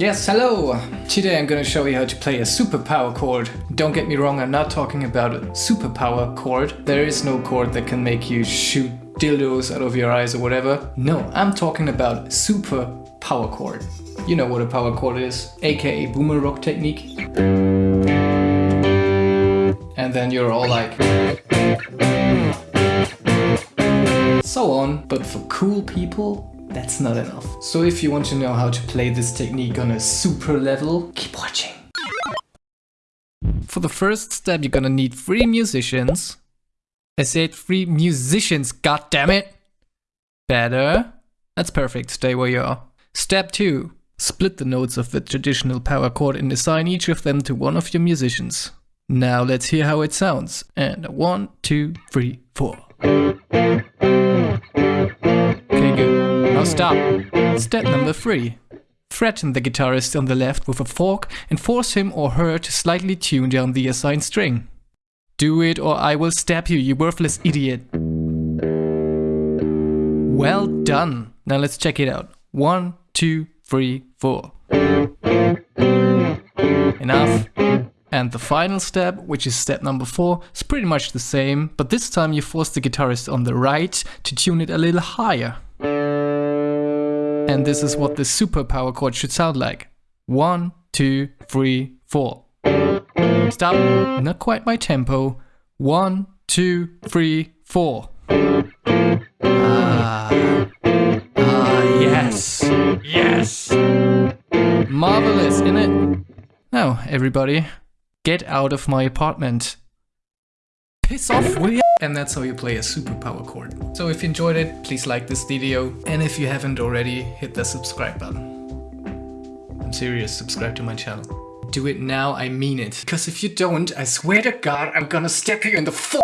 Yes, hello! Today I'm gonna show you how to play a superpower chord. Don't get me wrong, I'm not talking about a superpower chord. There is no chord that can make you shoot dildos out of your eyes or whatever. No, I'm talking about super power chord. You know what a power chord is, aka boomer rock technique. And then you're all like... So on, but for cool people, that's not enough. So if you want to know how to play this technique on a super level, keep watching. For the first step you're gonna need three musicians. I said three musicians, god damn it! Better. That's perfect, stay where you are. Step 2. Split the notes of the traditional power chord and assign each of them to one of your musicians. Now let's hear how it sounds. And one, two, three, four. Now stop. Step number 3. Threaten the guitarist on the left with a fork and force him or her to slightly tune down the assigned string. Do it or I will stab you, you worthless idiot. Well done. Now let's check it out. One, two, three, four. Enough. And the final step, which is step number 4, is pretty much the same, but this time you force the guitarist on the right to tune it a little higher. And this is what the super power chord should sound like. One, two, three, four. Stop. Not quite my tempo. One, two, three, four. Ah. Ah, yes. Yes. Marvelous, isn't it? Now, everybody, get out of my apartment. Piss off, will ya? And that's how you play a superpower chord. So if you enjoyed it, please like this video. And if you haven't already, hit the subscribe button. I'm serious, subscribe to my channel. Do it now, I mean it. Because if you don't, I swear to God, I'm gonna stab you in the f-